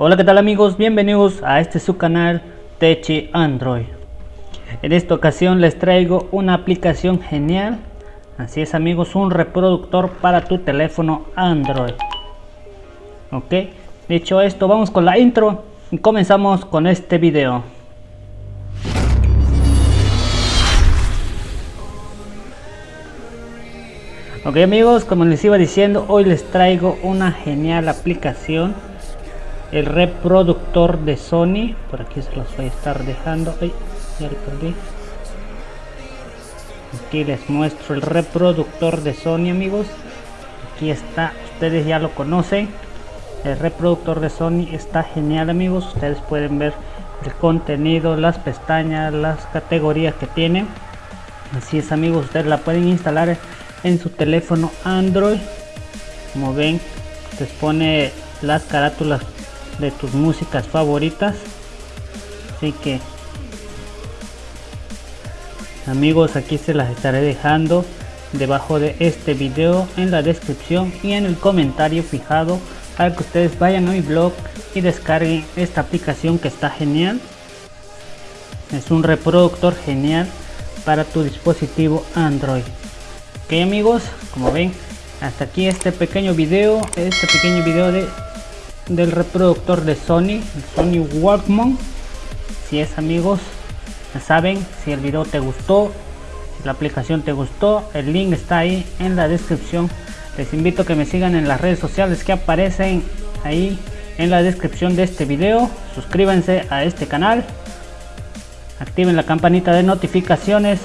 Hola qué tal amigos, bienvenidos a este su canal Techi Android. En esta ocasión les traigo una aplicación genial. Así es amigos, un reproductor para tu teléfono Android. Ok, dicho esto vamos con la intro y comenzamos con este video. Ok amigos, como les iba diciendo, hoy les traigo una genial aplicación el reproductor de Sony. Por aquí se los voy a estar dejando. Ay, aquí les muestro el reproductor de Sony amigos. Aquí está. Ustedes ya lo conocen. El reproductor de Sony está genial amigos. Ustedes pueden ver el contenido las pestañas las categorías que tiene. Así es amigos. Ustedes la pueden instalar en su teléfono Android. Como ven les pone las carátulas de tus músicas favoritas. Así que amigos aquí se las estaré dejando debajo de este video en la descripción y en el comentario fijado para que ustedes vayan a mi blog y descarguen esta aplicación que está genial. Es un reproductor genial para tu dispositivo android. Ok amigos como ven hasta aquí este pequeño video este pequeño video de del reproductor de Sony, el Sony Walkman. Si es amigos, ya saben, si el video te gustó, la aplicación te gustó, el link está ahí en la descripción. Les invito a que me sigan en las redes sociales que aparecen ahí en la descripción de este video. Suscríbanse a este canal. Activen la campanita de notificaciones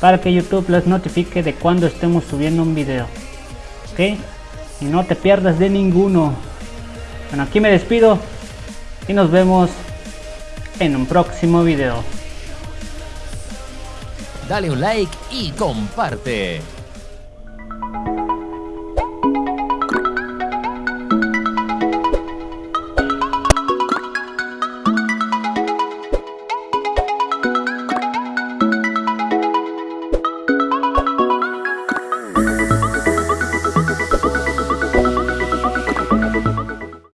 para que YouTube les notifique de cuando estemos subiendo un video. ¿Ok? Y no te pierdas de ninguno. Bueno, aquí me despido y nos vemos en un próximo video. Dale un like y comparte.